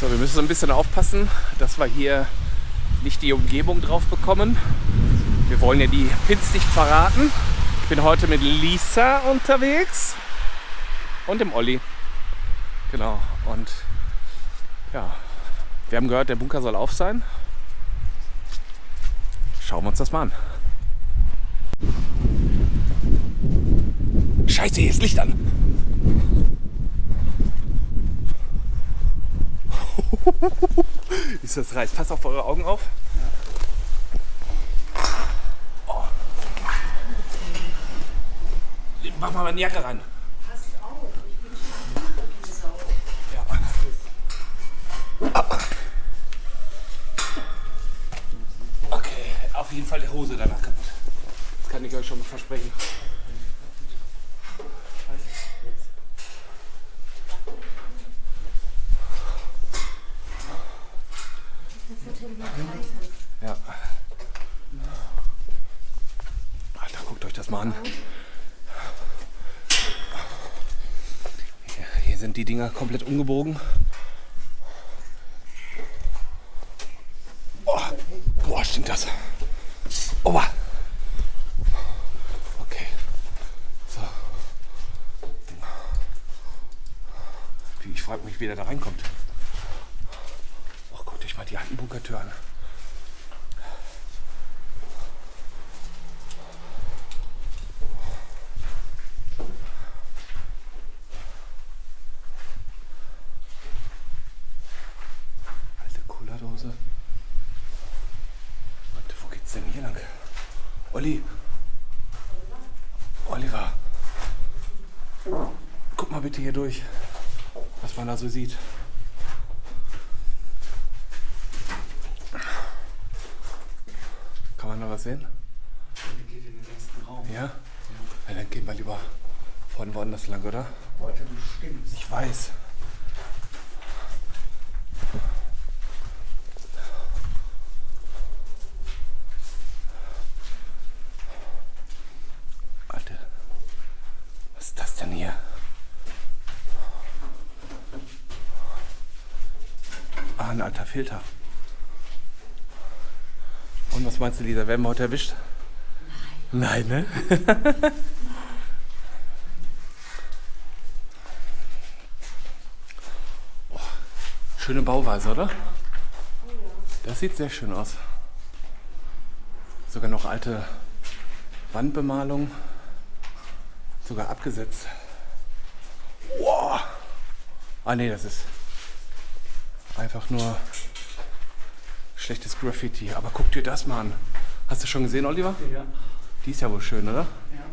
So, wir müssen so ein bisschen aufpassen, dass wir hier nicht die Umgebung drauf bekommen. Wir wollen ja die Pins nicht verraten. Ich bin heute mit Lisa unterwegs und dem Olli. Genau. Und ja, wir haben gehört, der Bunker soll auf sein. Schauen wir uns das mal an. Scheiße, hier ist Licht an. ist das reiß. Passt auf eure Augen auf. Oh. Mach mal meine Jacke ran. Okay, auf jeden Fall die Hose danach kaputt. Das kann ich euch schon mal versprechen. Ja. Alter, Hier, hier sind die Dinger komplett umgebogen. Oh, boah, stimmt das. Oba. Okay. So. Ich frage mich, wie der da reinkommt. Oh, guckt euch mal die alten Bunkertür an. Alte Cola-Dose. Warte, wo geht's denn hier lang? Olli. Oliver. Guck mal bitte hier durch, was man da so sieht. Kann man da was sehen? geht in den nächsten Raum. Ja? ja dann gehen wir lieber von woanders lang, oder? Heute bestimmt. Ich weiß. Alter, was ist das denn hier? Ah, ein alter Filter. Und was meinst du, Lisa? Werden wir heute erwischt? Nein. Nein, ne? Schöne Bauweise, oder? Das sieht sehr schön aus. Sogar noch alte Wandbemalung. Sogar abgesetzt. Wow. Ah nee, das ist einfach nur schlechtes Graffiti. Aber guck dir das mal an. Hast du schon gesehen, Oliver? Ja. Die ist ja wohl schön, oder? ja.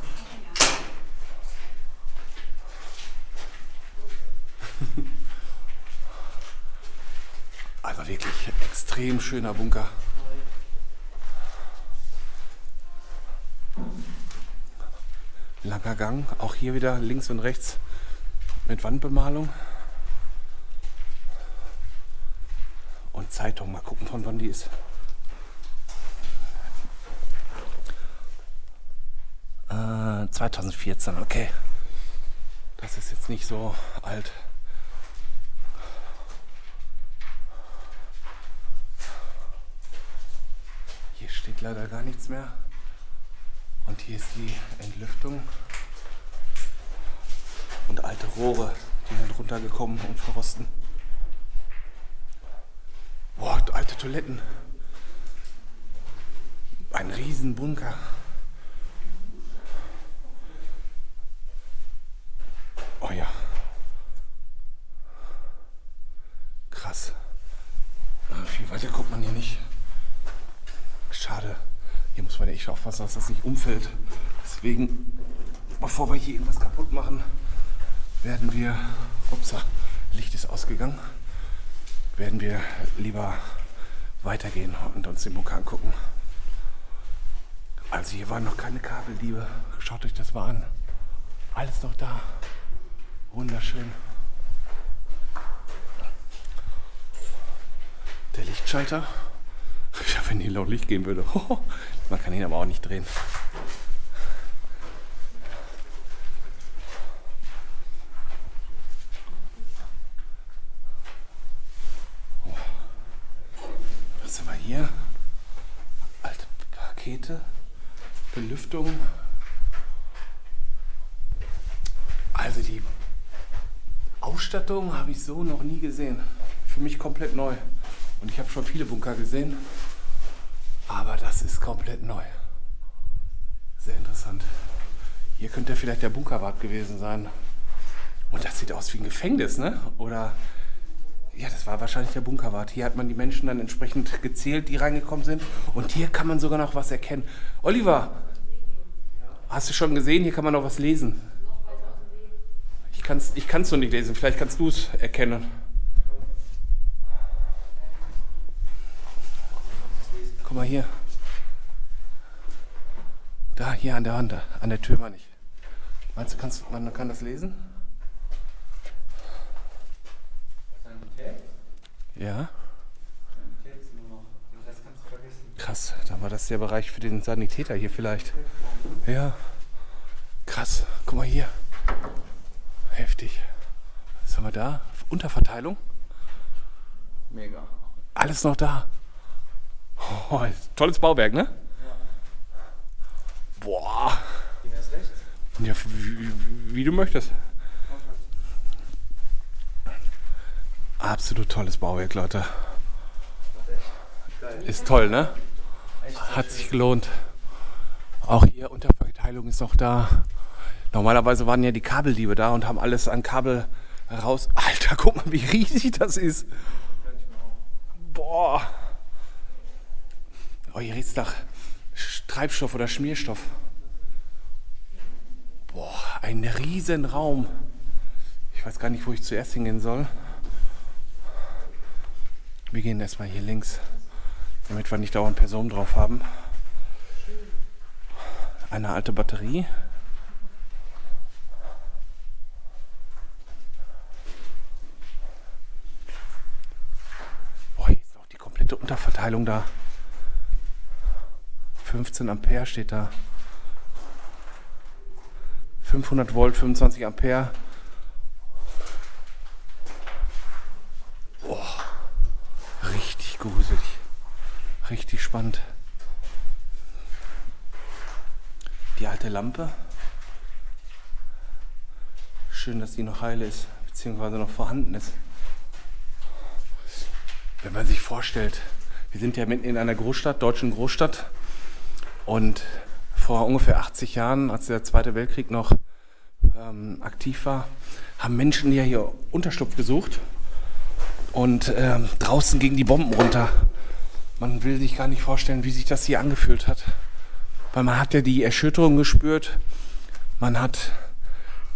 Also wirklich extrem schöner Bunker. Langer Gang, auch hier wieder links und rechts mit Wandbemalung. Und Zeitung, mal gucken von wann die ist. Äh, 2014, okay. Das ist jetzt nicht so alt. Hier steht leider gar nichts mehr. Und hier ist die Entlüftung. Und alte Rohre, die sind runtergekommen und verrosten. Boah, alte Toiletten. Ein Riesenbunker. Oh ja. Krass. Ah, Viel weiter kommt man hier nicht. Schade. Hier muss man ja echt aufpassen, dass das nicht umfällt. Deswegen, bevor wir hier irgendwas kaputt machen, werden wir. Upsa, Licht ist ausgegangen. Werden wir lieber weitergehen und uns den Bunker angucken. Also hier waren noch keine Kabeldiebe. Schaut euch das mal an. Alles noch da. Wunderschön. Der Lichtschalter. Ja, wenn hier laut Licht gehen würde. Man kann ihn aber auch nicht drehen. hier. Alte Pakete. Belüftung. Also die Ausstattung habe ich so noch nie gesehen. Für mich komplett neu. Und ich habe schon viele Bunker gesehen. Aber das ist komplett neu. Sehr interessant. Hier könnte vielleicht der Bunkerwart gewesen sein. Und das sieht aus wie ein Gefängnis, ne? Oder ja, das war wahrscheinlich der Bunkerwart. Hier hat man die Menschen dann entsprechend gezählt, die reingekommen sind. Und hier kann man sogar noch was erkennen. Oliver, hast du schon gesehen? Hier kann man noch was lesen. Ich kann es ich kann's noch nicht lesen. Vielleicht kannst du es erkennen. Guck mal hier. Da, hier an der Wand, an der Tür meine ich. Meinst du, kannst, man kann das lesen? Ja. Sanität ist nur noch. Den Rest kannst du vergessen. Krass, dann war das der Bereich für den Sanitäter hier vielleicht. Ja. Krass, guck mal hier. Heftig. Was haben wir da? Unterverteilung? Mega. Alles noch da. Oh, tolles Bauwerk, ne? Boah. Ging das rechts? Ja, wie, wie, wie du möchtest. Absolut tolles Bauwerk, Leute. Ist toll, ne? Hat sich gelohnt. Auch hier Unterverteilung ist noch da. Normalerweise waren ja die Kabeldiebe da und haben alles an Kabel raus. Alter, guck mal, wie riesig das ist. Boah. Oh, hier riecht's nach Sch- Treibstoff oder Schmierstoff. Boah, ein riesen Raum. Ich weiß gar nicht, wo ich zuerst hingehen soll. Wir gehen erstmal hier links, damit wir nicht dauernd Personen drauf haben. Eine alte Batterie. Boah, ist auch die komplette Unterverteilung da. 15 Ampere steht da. 500 Volt, 25 Ampere. Boah, richtig gruselig. Richtig spannend. Die alte Lampe. Schön, dass die noch heil ist, beziehungsweise noch vorhanden ist. Wenn man sich vorstellt, wir sind ja mitten in einer Großstadt, deutschen Großstadt. Und vor ungefähr 80 Jahren, als der Zweite Weltkrieg noch ähm, aktiv war, haben Menschen ja hier Unterschlupf gesucht. Und ähm, draußen gingen die Bomben runter. Man will sich gar nicht vorstellen, wie sich das hier angefühlt hat. Weil man hat ja die Erschütterung gespürt, man hat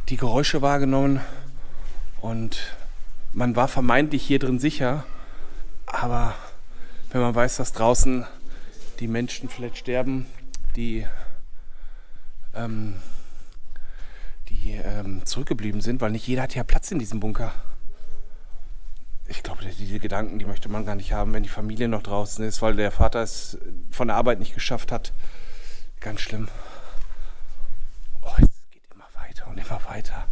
die Geräusche wahrgenommen und man war vermeintlich hier drin sicher. Aber wenn man weiß, dass draußen die Menschen vielleicht sterben, die, ähm, die ähm, zurückgeblieben sind, weil nicht jeder hat ja Platz in diesem Bunker. Ich glaube, diese Gedanken, die möchte man gar nicht haben, wenn die Familie noch draußen ist, weil der Vater es von der Arbeit nicht geschafft hat. Ganz schlimm. Oh, es geht immer weiter und immer weiter.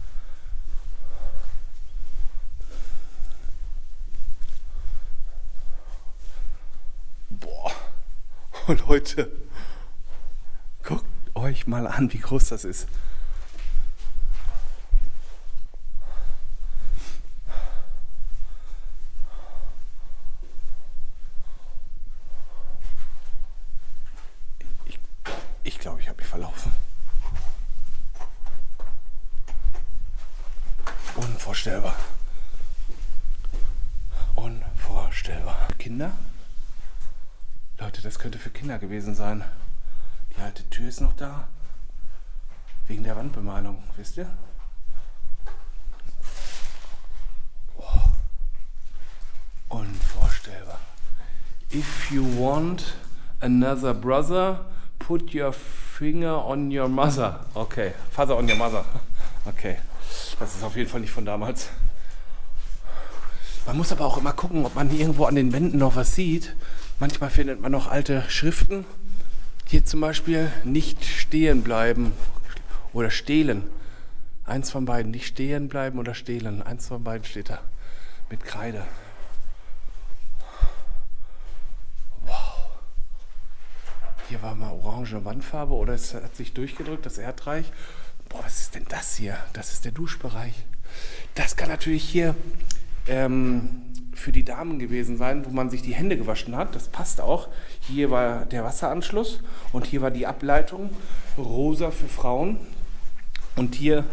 Boah. Oh, Leute. Guckt euch mal an, wie groß das ist. Ich glaube, ich habe mich verlaufen. Unvorstellbar. Unvorstellbar. Kinder? Leute, das könnte für Kinder gewesen sein. Die alte Tür ist noch da. Wegen der Wandbemalung, wisst ihr? Boah. Unvorstellbar. If you want another brother, put your finger on your mother. Okay, Father on your mother. Okay, das ist auf jeden Fall nicht von damals. Man muss aber auch immer gucken, ob man irgendwo an den Wänden noch was sieht. Manchmal findet man noch alte Schriften. Hier zum Beispiel nicht stehen bleiben oder stehlen. Eins von beiden, nicht stehen bleiben oder stehlen. Eins von beiden steht da mit Kreide. Hier war mal orange Wandfarbe oder es hat sich durchgedrückt, das Erdreich. Boah, was ist denn das hier? Das ist der Duschbereich. Das kann natürlich hier ähm, für die Damen gewesen sein, wo man sich die Hände gewaschen hat. Das passt auch. Hier war der Wasseranschluss und hier war die Ableitung. Rosa für Frauen. Und hier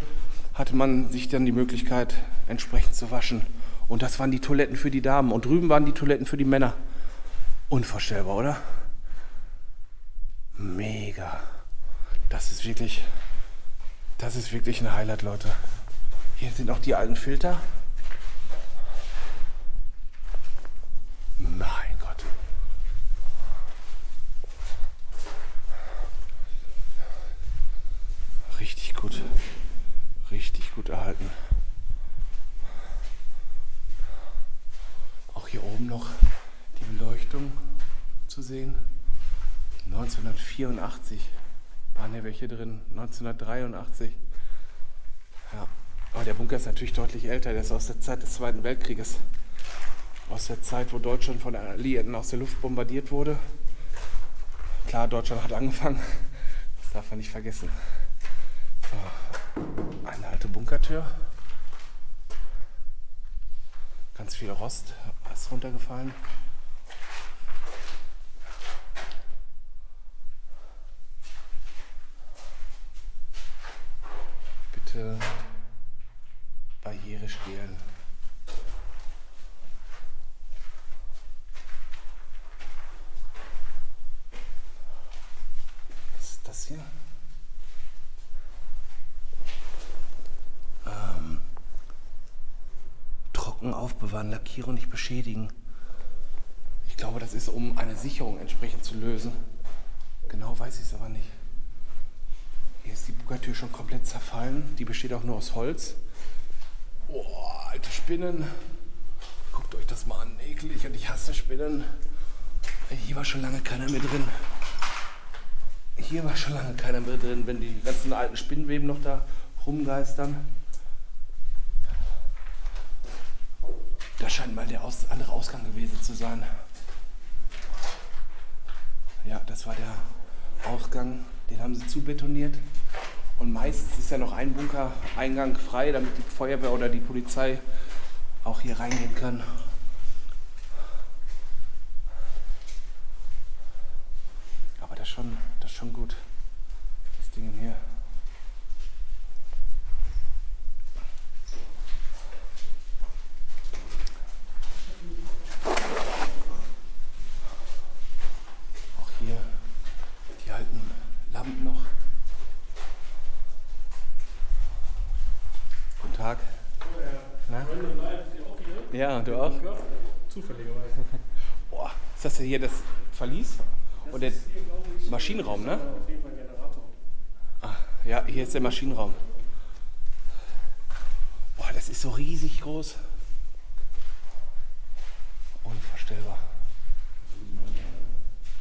hatte man sich dann die Möglichkeit, entsprechend zu waschen. Und das waren die Toiletten für die Damen. Und drüben waren die Toiletten für die Männer. Unvorstellbar, oder? Mega. Das ist wirklich, das ist wirklich ein Highlight, Leute. Hier sind auch die alten Filter. Mein Gott. Richtig gut. Richtig gut erhalten. Auch hier oben noch die Beleuchtung zu sehen. 1984 waren hier welche drin. 1983. Ja. Aber der Bunker ist natürlich deutlich älter. Der ist aus der Zeit des Zweiten Weltkrieges. Aus der Zeit, wo Deutschland von den Alliierten aus der Luft bombardiert wurde. Klar, Deutschland hat angefangen. Das darf man nicht vergessen. So. Eine alte Bunkertür. Ganz viel Rost ist runtergefallen. Bitte Barriere stehlen. Was ist das hier? Ähm, trocken aufbewahren, Lackierung nicht beschädigen. Ich glaube, das ist, um eine Sicherung entsprechend zu lösen. Genau weiß ich es aber nicht. Hier ist die Buggertür schon komplett zerfallen. Die besteht auch nur aus Holz. Boah, alte Spinnen. Guckt euch das mal an. Eklig und ich hasse Spinnen. Hier war schon lange keiner mehr drin. Hier war schon lange keiner mehr drin, wenn die ganzen alten Spinnenweben noch da rumgeistern. Das scheint mal der aus andere Ausgang gewesen zu sein. Ja, das war der Ausgang. Den haben sie zubetoniert. Und meistens ist ja noch ein Bunkereingang frei, damit die Feuerwehr oder die Polizei auch hier reingehen kann. Aber das ist schon, das ist schon gut. Das Ding hier. Auch hier die alten Lampen noch. Guten Tag. Na? Auch? Zufälligerweise. Boah, ist das hier das Verlies? Und der Hier, glaube ich, Maschinenraum, ne? auf jeden Fall ein Generator. Ah, ja, hier ist der Maschinenraum. Boah, das ist so riesig groß. Unvorstellbar.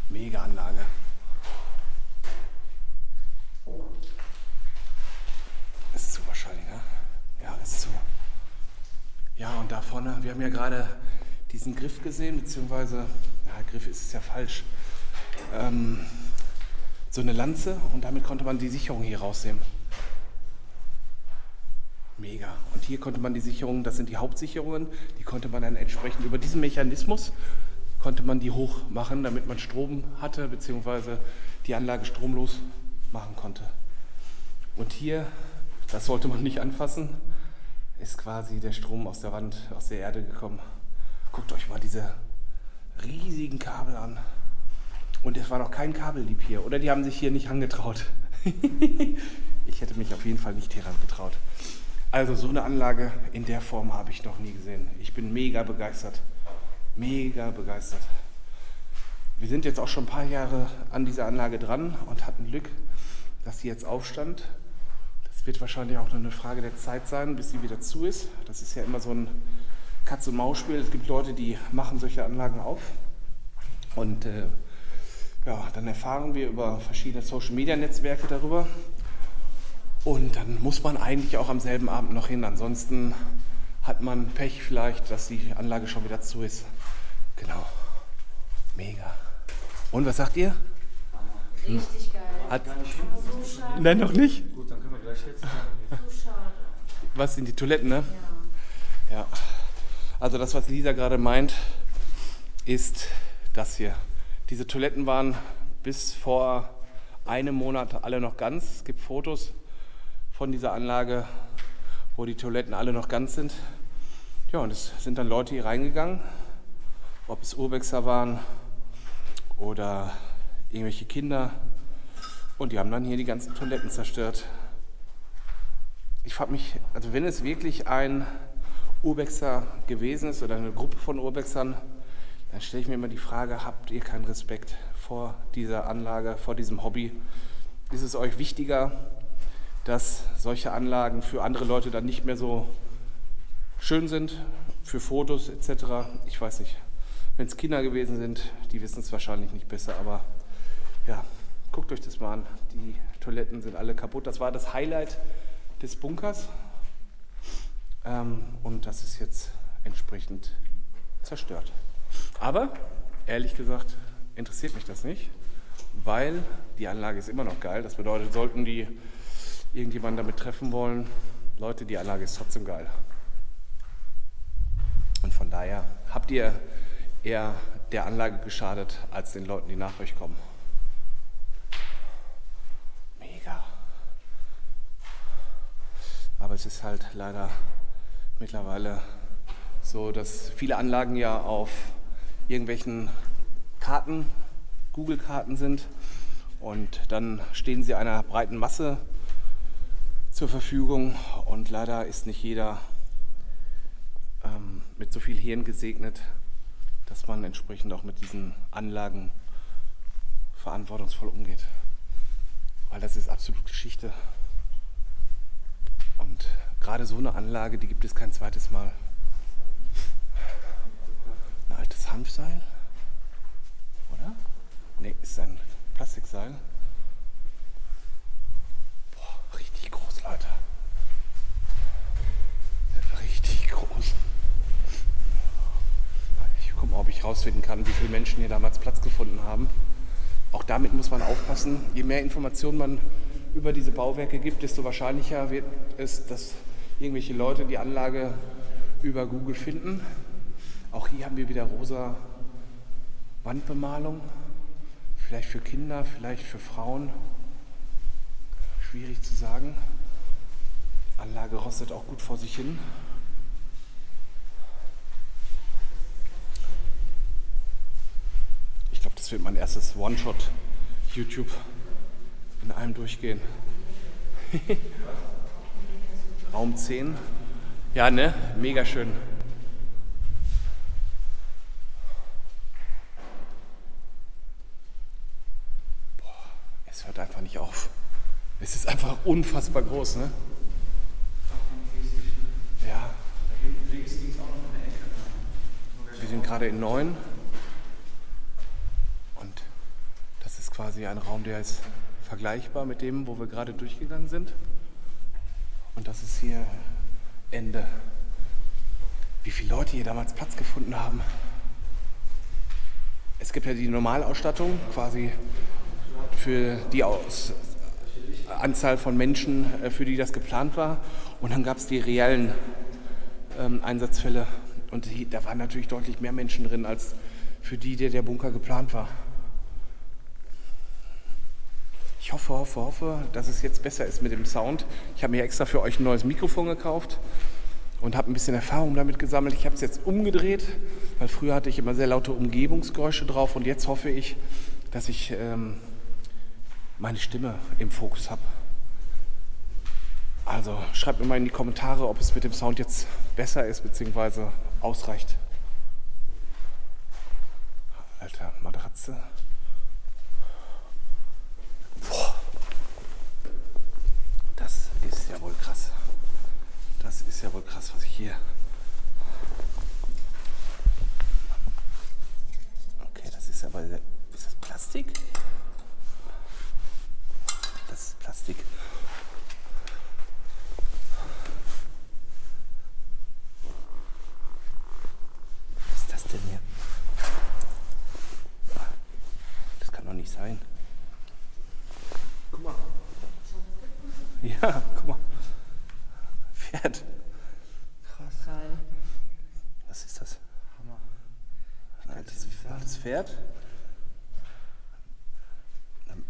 Mega Anlage. Ist zu wahrscheinlich, ne? Ja, ist zu. Ja, und da vorne, wir haben ja gerade diesen Griff gesehen, beziehungsweise, ja, Griff ist es ja falsch. Ähm, so eine Lanze und damit konnte man die Sicherung hier rausnehmen. Mega. Und hier konnte man die Sicherung, das sind die Hauptsicherungen, die konnte man dann entsprechend über diesen Mechanismus konnte man die hoch machen, damit man Strom hatte, beziehungsweise die Anlage stromlos machen konnte. Und hier, das sollte man nicht anfassen, ist quasi der Strom aus der Wand, aus der Erde gekommen. Guckt euch mal diese riesigen Kabel an. Und es war noch kein Kabellieb hier. Oder die haben sich hier nicht angetraut. ich hätte mich auf jeden Fall nicht hier getraut. Also so eine Anlage in der Form habe ich noch nie gesehen. Ich bin mega begeistert. Mega begeistert. Wir sind jetzt auch schon ein paar Jahre an dieser Anlage dran und hatten Glück, dass sie jetzt aufstand. Wird wahrscheinlich auch nur eine Frage der Zeit sein, bis sie wieder zu ist. Das ist ja immer so ein Katz-und-Maus-Spiel. Es gibt Leute, die machen solche Anlagen auf. Und äh, ja, dann erfahren wir über verschiedene Social-Media-Netzwerke darüber. Und dann muss man eigentlich auch am selben Abend noch hin. Ansonsten hat man Pech vielleicht, dass die Anlage schon wieder zu ist. Genau. Mega. Und was sagt ihr? Richtig geil. Hat, nein, noch nicht. Jetzt. Schade. Was sind die Toiletten, ne? Ja. Ja. Also das, was Lisa gerade meint, ist das hier. Diese Toiletten waren bis vor einem Monat alle noch ganz. Es gibt Fotos von dieser Anlage, wo die Toiletten alle noch ganz sind. Ja, und es sind dann Leute hier reingegangen, ob es Urbexer waren oder irgendwelche Kinder. Und die haben dann hier die ganzen Toiletten zerstört. Ich frage mich, also wenn es wirklich ein Urbexer gewesen ist oder eine Gruppe von Urbexern, dann stelle ich mir immer die Frage, habt ihr keinen Respekt vor dieser Anlage, vor diesem Hobby? Ist es euch wichtiger, dass solche Anlagen für andere Leute dann nicht mehr so schön sind, für Fotos etc.? Ich weiß nicht. Wenn es Kinder gewesen sind, die wissen es wahrscheinlich nicht besser, aber ja, guckt euch das mal an. Die Toiletten sind alle kaputt. Das war das Highlight des Bunkers. Ähm, und das ist jetzt entsprechend zerstört. Aber ehrlich gesagt interessiert mich das nicht, weil die Anlage ist immer noch geil. Das bedeutet, sollten die irgendjemanden damit treffen wollen, Leute, die Anlage ist trotzdem geil. Und von daher habt ihr eher der Anlage geschadet als den Leuten, die nach euch kommen. Mega. Aber es ist halt leider mittlerweile so, dass viele Anlagen ja auf irgendwelchen Karten, Google-Karten sind und dann stehen sie einer breiten Masse zur Verfügung und leider ist nicht jeder ähm, mit so viel Hirn gesegnet, dass man entsprechend auch mit diesen Anlagen verantwortungsvoll umgeht. Weil das ist absolut Geschichte. Und gerade so eine Anlage, die gibt es kein zweites Mal. Ein altes Hanfseil? Oder? Ne, ist ein Plastikseil. Boah, richtig groß, Leute. Richtig groß. Ich gucke mal, ob ich rausfinden kann, wie viele Menschen hier damals Platz gefunden haben. Auch damit muss man aufpassen. Je mehr Informationen man über diese Bauwerke gibt, desto wahrscheinlicher wird es, dass irgendwelche Leute die Anlage über Google finden. Auch hier haben wir wieder rosa Wandbemalung. Vielleicht für Kinder, vielleicht für Frauen. Schwierig zu sagen. Anlage rostet auch gut vor sich hin. Ich glaube, das wird mein erstes One-Shot YouTube in einem durchgehen. Raum 10. Ja, ne? Mega schön. Boah, es hört einfach nicht auf. Es ist einfach unfassbar groß, ne? Ja. Wir sind gerade in 9. Und das ist quasi ein Raum, der ist vergleichbar mit dem, wo wir gerade durchgegangen sind. Und das ist hier Ende. Wie viele Leute hier damals Platz gefunden haben. Es gibt ja die Normalausstattung, quasi für die Aus Anzahl von Menschen, äh, für die das geplant war. Und dann gab es die reellen ähm, Einsatzfälle. Und die, da waren natürlich deutlich mehr Menschen drin, als für die, der der Bunker geplant war. Ich hoffe, hoffe, hoffe, dass es jetzt besser ist mit dem Sound. Ich habe mir extra für euch ein neues Mikrofon gekauft und habe ein bisschen Erfahrung damit gesammelt. Ich habe es jetzt umgedreht, weil früher hatte ich immer sehr laute Umgebungsgeräusche drauf und jetzt hoffe ich, dass ich ähm, meine Stimme im Fokus habe. Also schreibt mir mal in die Kommentare, ob es mit dem Sound jetzt besser ist bzw. ausreicht. Alter, Matratze. Boah. Das ist ja wohl krass. Das ist ja wohl krass, was ich hier. Okay, das ist aber sehr. Ist das Plastik? Das ist Plastik. Was ist das denn hier? Das kann doch nicht sein. Ja, guck mal. Pferd. Geil. Was ist das? Hammer. Ein altes, altes Pferd? Ein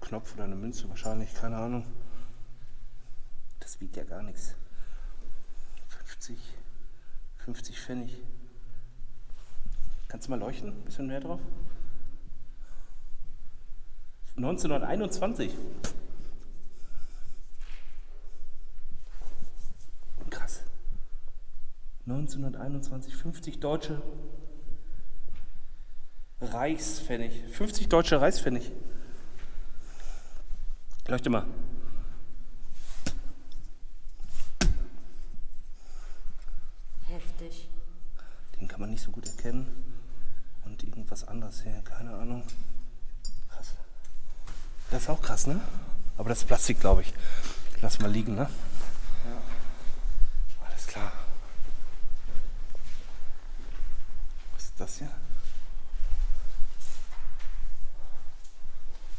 Knopf oder eine Münze wahrscheinlich, keine Ahnung. Das wiegt ja gar nichts. 50, 50 Pfennig. Kannst du mal leuchten? Ein bisschen mehr drauf? 1921. Krass. 1921, 50 deutsche Reichspfennig. 50 deutsche Reichspfennig. Leuchte mal. Heftig. Den kann man nicht so gut erkennen. Und irgendwas anderes hier, keine Ahnung. Krass. Das ist auch krass, ne? Aber das ist Plastik, glaube ich. Lass mal liegen, ne? Ja. Alles klar. Was ist das hier?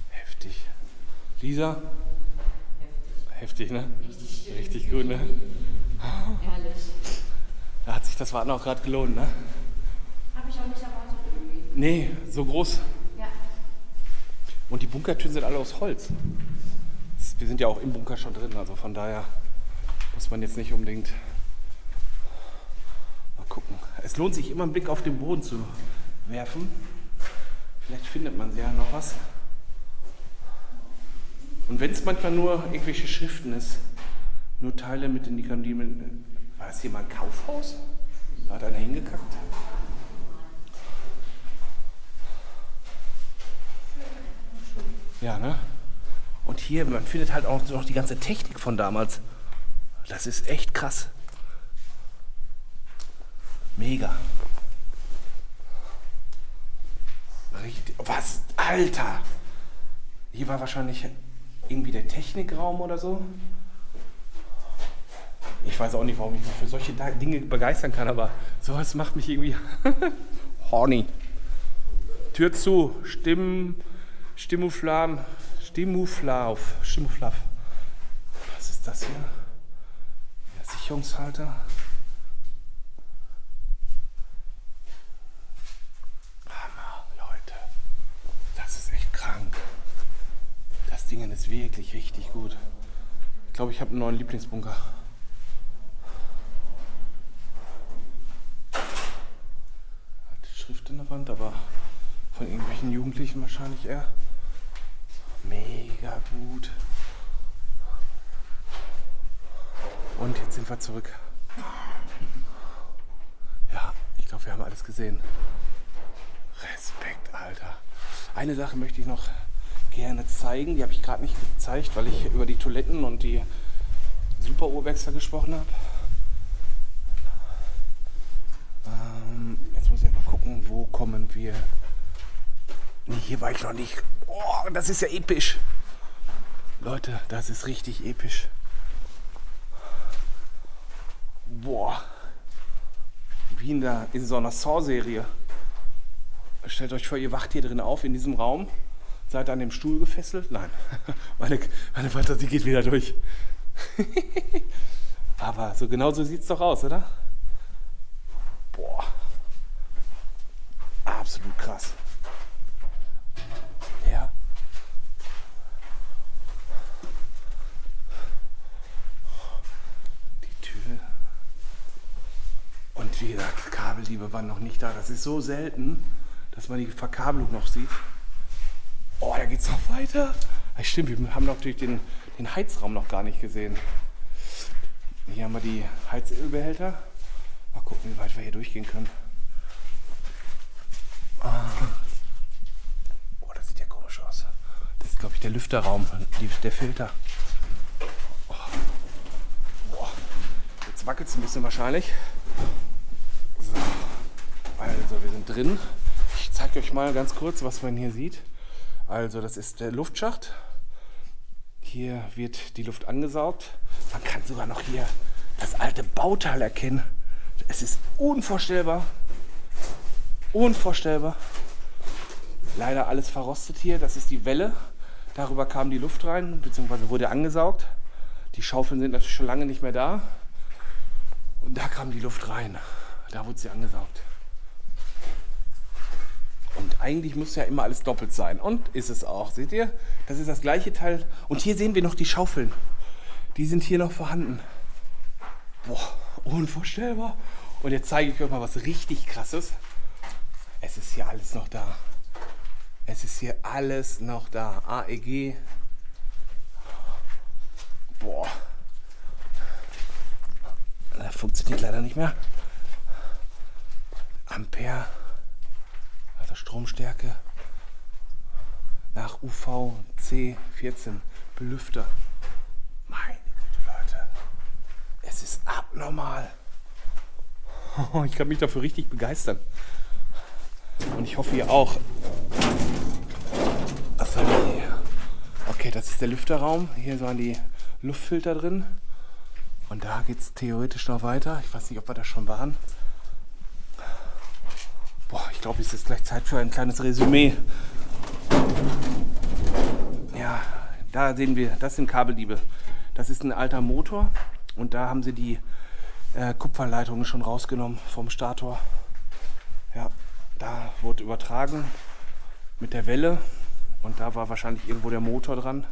Heftig. Lisa? Heftig, ne? Richtig gut, ne? Ehrlich. Da hat sich das Warten auch gerade gelohnt, ne? Habe ich auch nicht erwartet irgendwie. Nee, so groß. Ja. Und die Bunkertüren sind alle aus Holz. Wir sind ja auch im Bunker schon drin, also von daher muss man jetzt nicht unbedingt mal gucken. Es lohnt sich immer einen Blick auf den Boden zu werfen. Vielleicht findet man ja noch was. Und wenn es manchmal nur irgendwelche Schriften ist, nur Teile mit in die Kandiden. War das hier mal ein Kaufhaus? Da hat einer hingekackt. Ja, ne? Und hier, man findet halt auch noch die ganze Technik von damals. Das ist echt krass. Mega. Richtig. Was? Alter! Hier war wahrscheinlich irgendwie der Technikraum oder so. Ich weiß auch nicht, warum ich mich für solche Dinge begeistern kann, aber sowas macht mich irgendwie horny. Tür zu, Stimmen, Stimmuflam, Stimmuflauf, Stimmuflav. Was ist das hier? Der Sicherungshalter. Hammer, Leute. Das ist echt krank. Das Ding ist wirklich richtig gut. Ich glaube, ich habe einen neuen Lieblingsbunker. Alte Schrift in der Wand, aber von irgendwelchen Jugendlichen wahrscheinlich eher. Mega gut. Und jetzt sind wir zurück. Ja, ich glaube, wir haben alles gesehen. Respekt, Alter. Eine Sache möchte ich noch gerne zeigen. Die habe ich gerade nicht gezeigt, weil ich über die Toiletten und die Super Urwechsler gesprochen habe. Ähm, jetzt muss ich mal gucken, wo kommen wir. Nee, hier war ich noch nicht. Oh, das ist ja episch. Leute, das ist richtig episch. Boah. Wie in, der, in so einer Saw-Serie. Stellt euch vor, ihr wacht hier drin auf in diesem Raum. Seid an dem Stuhl gefesselt? Nein. Meine, meine Fantasie geht wieder durch. Aber so genau so sieht es doch aus, oder? Boah. Absolut krass. Ja. Die Tür. Und wie gesagt, Kabelliebe waren noch nicht da. Das ist so selten, dass man die Verkabelung noch sieht. Oh, da geht's noch weiter. Ja, stimmt, wir haben natürlich den, den Heizraum noch gar nicht gesehen. Hier haben wir die Heizölbehälter. Mal gucken, wie weit wir hier durchgehen können. Oh, das sieht ja komisch aus. Das ist, glaube ich, der Lüfterraum, die, der Filter. Oh. Boah. Jetzt wackelt es ein bisschen wahrscheinlich. So. Also, wir sind drin. Ich zeige euch mal ganz kurz, was man hier sieht. Also, das ist der Luftschacht. Hier wird die Luft angesaugt. Man kann sogar noch hier das alte Bauteil erkennen. Es ist unvorstellbar. Unvorstellbar. Leider alles verrostet hier. Das ist die Welle. Darüber kam die Luft rein, beziehungsweise wurde angesaugt. Die Schaufeln sind natürlich schon lange nicht mehr da. Und da kam die Luft rein. Da wurde sie angesaugt. Und eigentlich muss ja immer alles doppelt sein. Und ist es auch. Seht ihr? Das ist das gleiche Teil. Und hier sehen wir noch die Schaufeln. Die sind hier noch vorhanden. Boah, unvorstellbar. Und jetzt zeige ich euch mal was richtig krasses. Es ist hier alles noch da. Es ist hier alles noch da. AEG. Boah. Das funktioniert leider nicht mehr. Ampere. Also Stromstärke. Nach UVC 14. Belüfter. Meine Güte, Leute. Es ist abnormal. Ich kann mich dafür richtig begeistern. Und ich hoffe, ihr auch. Was haben? Okay, das ist der Lüfterraum. Hier waren die Luftfilter drin. Und da geht es theoretisch noch weiter. Ich weiß nicht, ob wir da schon waren. Glaube, es ist gleich Zeit für ein kleines Resümee. Ja, da sehen wir, das sind Kabeldiebe. Das ist ein alter Motor und da haben sie die äh, Kupferleitungen schon rausgenommen vom Stator. Ja, da wurde übertragen mit der Welle und da war wahrscheinlich irgendwo der Motor dran.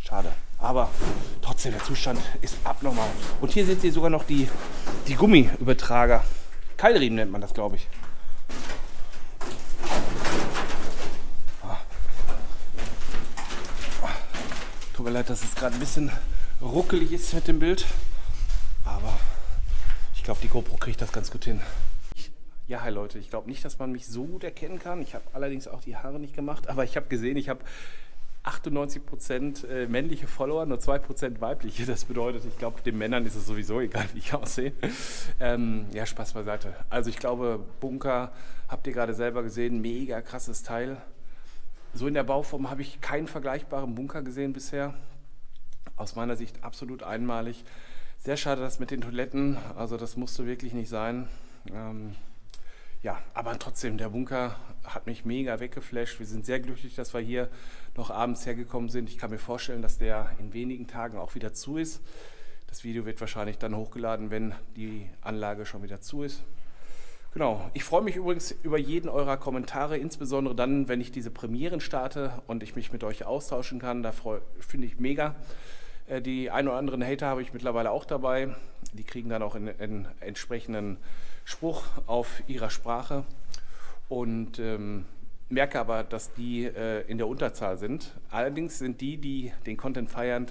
Schade. Aber trotzdem, der Zustand ist abnormal. Und hier seht ihr sogar noch die, die Gummiübertrager. Keilriemen nennt man das, glaube ich. Ah. Tut mir leid, dass es gerade ein bisschen ruckelig ist mit dem Bild. Aber ich glaube, die GoPro kriegt das ganz gut hin. Ja, hi Leute, ich glaube nicht, dass man mich so gut erkennen kann. Ich habe allerdings auch die Haare nicht gemacht, aber ich habe gesehen, ich habe 98% äh, männliche Follower, nur 2% weibliche. Das bedeutet, ich glaube, den Männern ist es sowieso egal, wie ich aussehe. Ähm, ja, Spaß beiseite. Also ich glaube, Bunker, habt ihr gerade selber gesehen, mega krasses Teil. So in der Bauform habe ich keinen vergleichbaren Bunker gesehen bisher. Aus meiner Sicht absolut einmalig. Sehr schade, das mit den Toiletten, also das musste wirklich nicht sein. Ähm, ja, aber trotzdem, der Bunker hat mich mega weggeflasht. Wir sind sehr glücklich, dass wir hier noch abends hergekommen sind. Ich kann mir vorstellen, dass der in wenigen Tagen auch wieder zu ist. Das Video wird wahrscheinlich dann hochgeladen, wenn die Anlage schon wieder zu ist. Genau, ich freue mich übrigens über jeden eurer Kommentare, insbesondere dann, wenn ich diese Premieren starte und ich mich mit euch austauschen kann. Da finde ich mega. Äh, die ein oder anderen Hater habe ich mittlerweile auch dabei. Die kriegen dann auch einen entsprechenden Spruch auf ihrer Sprache. Und ähm, merke aber, dass die äh, in der Unterzahl sind. Allerdings sind die, die den Content feiern,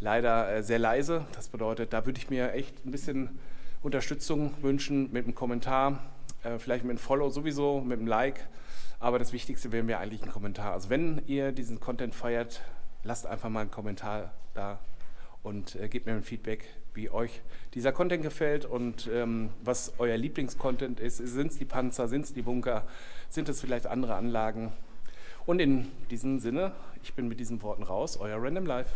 leider äh, sehr leise. Das bedeutet, da würde ich mir echt ein bisschen Unterstützung wünschen mit einem Kommentar, äh, vielleicht mit einem Follow sowieso, mit einem Like. Aber das Wichtigste wäre mir eigentlich ein Kommentar. Also wenn ihr diesen Content feiert, lasst einfach mal einen Kommentar da und äh, gebt mir ein Feedback, wie euch dieser Content gefällt und ähm, was euer Lieblingscontent ist. Sind es die Panzer, sind es die Bunker, sind es vielleicht andere Anlagen? Und in diesem Sinne, ich bin mit diesen Worten raus, euer Random Life.